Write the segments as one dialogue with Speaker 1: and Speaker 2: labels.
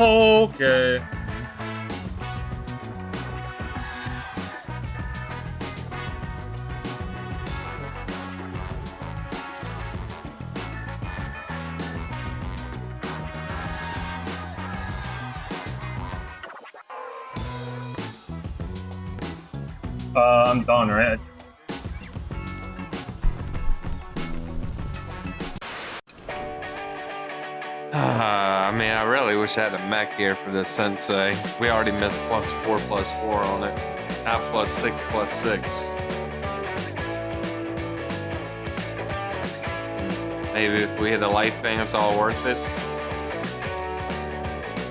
Speaker 1: Okay. Uh, I'm done, right?
Speaker 2: Wish I had a mech here for this sensei. We already missed plus four plus four on it. Now plus six plus six. Maybe if we hit a light thing, it's all worth it.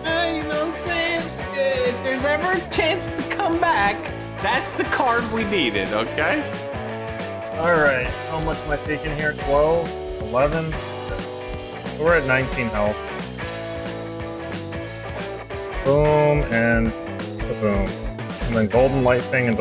Speaker 3: Uh, you know what I'm saying? If there's ever a chance to come back, that's the card we needed, okay?
Speaker 1: Alright, how much am I taking here? 12? 11? We're at 19 health. Boom, and boom. And then golden light thing and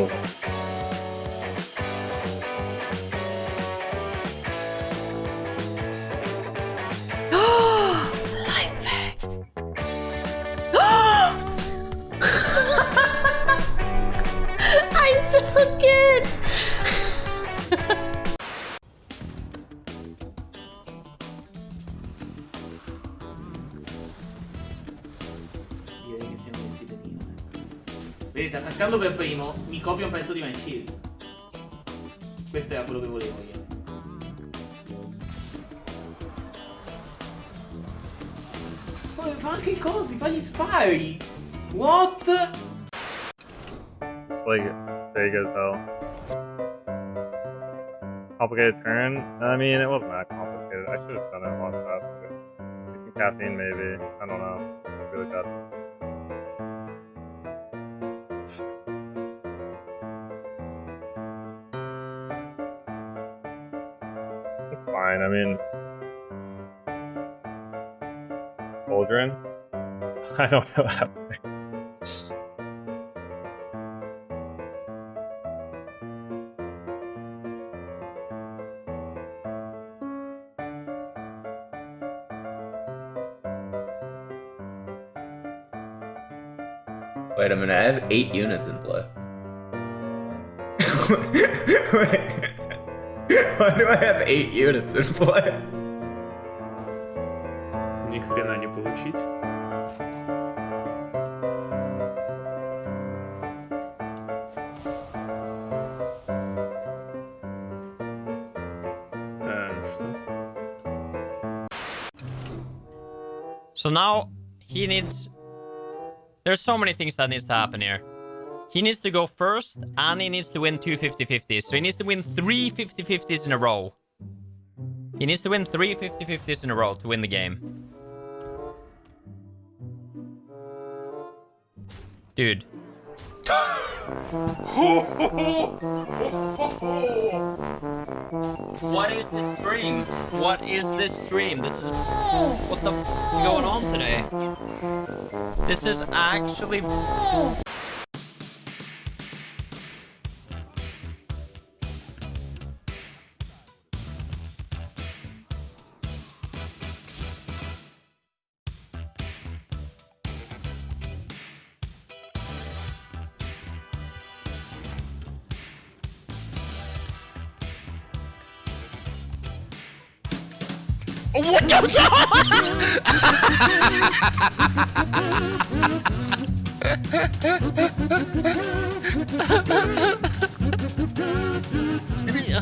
Speaker 4: attaccando per primo mi copia un pezzo di My Shield. Questo era quello che volevo io. Poi fa anche i cosi, fa gli spari! What?
Speaker 1: It's like big as hell. Complicated turn? I mean, it wasn't that complicated. I should have done it a lot faster. Use some caffeine, maybe. I don't know. Really bad. It's fine. I mean, Cauldron? I don't know that.
Speaker 5: Wait a minute, I have eight units in play. Wait. Why do I have eight units in play?
Speaker 6: Ни хрена не получить. Э, что?
Speaker 7: So now he needs. There's so many things that needs to happen here. He needs to go first, and he needs to win two 50-50s. So he needs to win three 50-50s in a row. He needs to win three 50-50s in a row to win the game. Dude. What is this stream? What is this stream? This is what the f is going on today? This is actually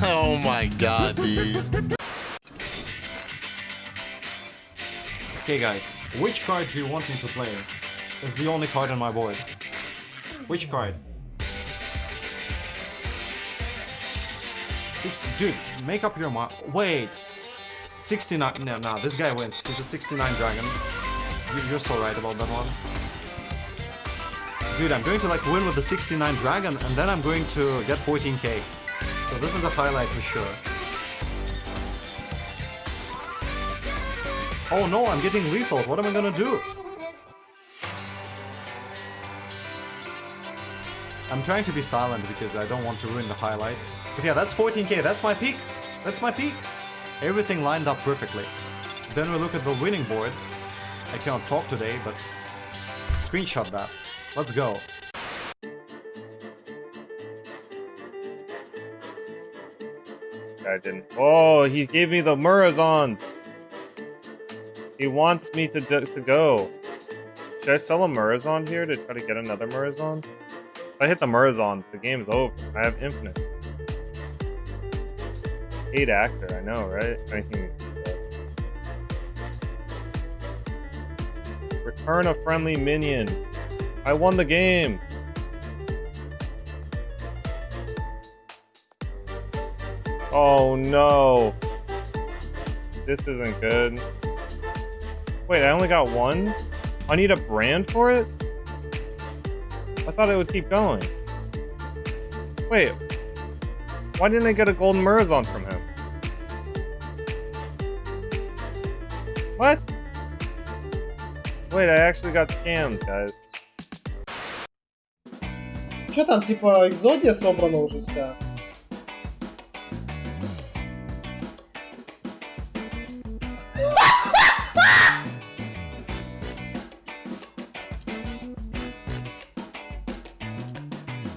Speaker 8: oh my god, dude.
Speaker 9: Okay guys, which card do you want me to play? It's the only card on my board. Which card? Six, dude, make up your mind. Wait. 69, no, no, this guy wins. He's a 69 dragon. You, you're so right about that one. Dude, I'm going to like win with the 69 dragon and then I'm going to get 14k. So this is a highlight for sure. Oh no, I'm getting lethal. What am I gonna do? I'm trying to be silent because I don't want to ruin the highlight. But yeah, that's 14k. That's my peak. That's my peak. Everything lined up perfectly. Then we look at the winning board. I cannot talk today, but Screenshot that. Let's go.
Speaker 1: I didn't. Oh, he gave me the Murozond. He wants me to to go. Should I sell a Murozond here to try to get another Murozond? If I hit the Murozond, the game's over. I have infinite. Eight actor, I know, right? Anything. Return a friendly minion. I won the game. Oh no. This isn't good. Wait, I only got one? I need a brand for it? I thought it would keep going. Wait. Why didn't I get a golden Murozond from him? What? Wait, I actually got scammed, guys.
Speaker 10: Что там, типа, Экзодия собрана уже вся?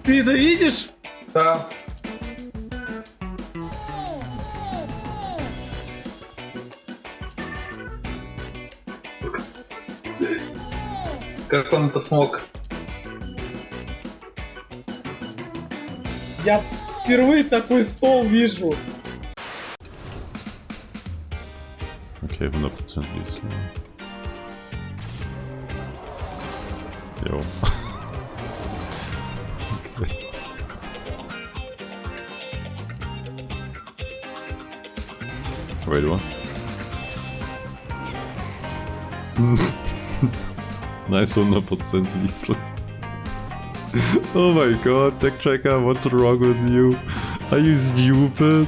Speaker 10: Ты это видишь?
Speaker 6: Да. Как он это смог?
Speaker 10: Я впервые такой стол вижу.
Speaker 11: Okay, 100% если. Йоу. okay. Wait, what? Nice 100% Liesl. oh my god, Tech Tracker, what's wrong with you? Are you stupid?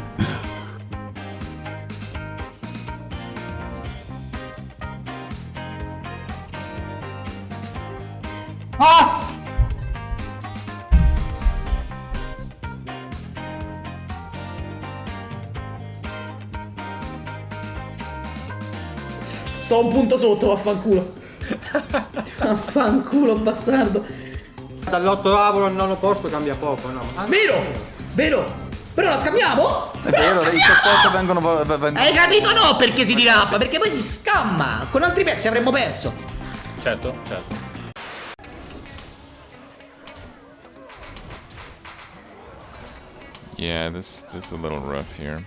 Speaker 11: ah!
Speaker 4: Sto un punto sotto, vaffanculo. Vaffanculo, bastardo.
Speaker 9: Dall'ottavo al nono posto cambia poco, no?
Speaker 4: Vero, vero. Però la scambiamo?
Speaker 3: È vero, i supporto vengono... v- v-
Speaker 4: Hai capito no perché si dirappa? Perché poi si scamma. Con altri pezzi avremmo perso.
Speaker 6: Certo, certo.
Speaker 11: Yeah, this this is a little rough here.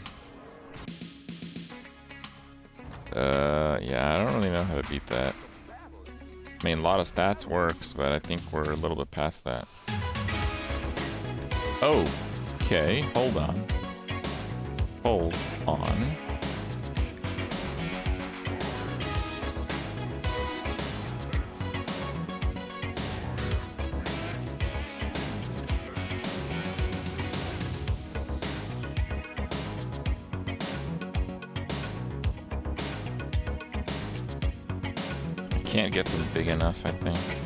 Speaker 11: Uh, yeah, I don't really know how to beat that. I mean, a lot of stats works, but I think we're a little bit past that. Oh, okay, hold on. Hold on. Can't get them big enough, I think.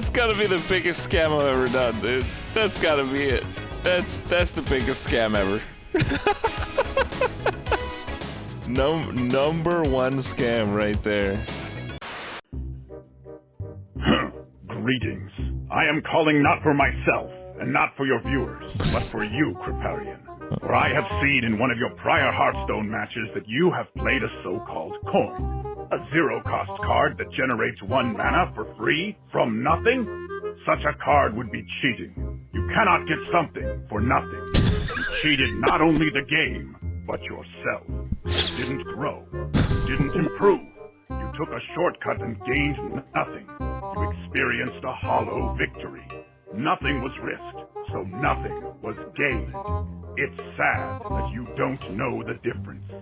Speaker 11: That's gotta be the biggest scam I've ever done, dude. That's gotta be it. That's that's the biggest scam ever. Num number one scam right there.
Speaker 12: Greetings. I am calling not for myself, and not for your viewers, but for you, Kripparrian. For I have seen in one of your prior Hearthstone matches that you have played a so-called coin. A zero-cost card that generates one mana for free from nothing? Such a card would be cheating. You cannot get something for nothing. You cheated not only the game, but yourself. You didn't grow. You didn't improve. You took a shortcut and gained nothing. You experienced a hollow victory. Nothing was risked, so nothing was gained. It's sad that you don't know the difference.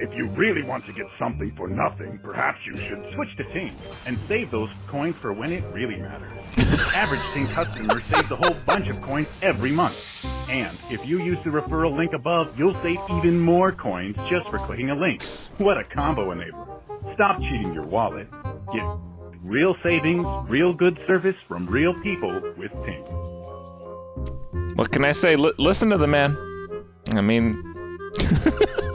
Speaker 12: If you really want to get something for nothing, perhaps you should switch to Ting and save those coins for when it really matters. Average Ting customer saves a whole bunch of coins every month. And if you use the referral link above, you'll save even more coins just for clicking a link. What a combo enabler. Stop cheating your wallet. Get real savings, real good service from real people with Ting.
Speaker 13: What can I say? L- listen to the man. I mean,